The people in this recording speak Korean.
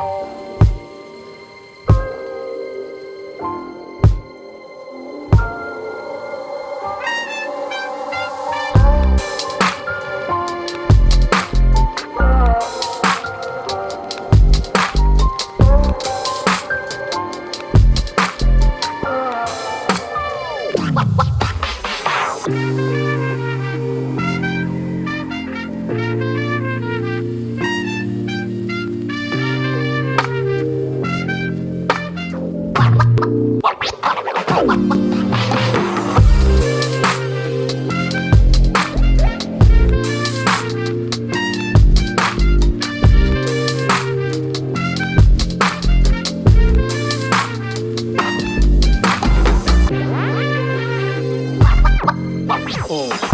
Bye. Oh.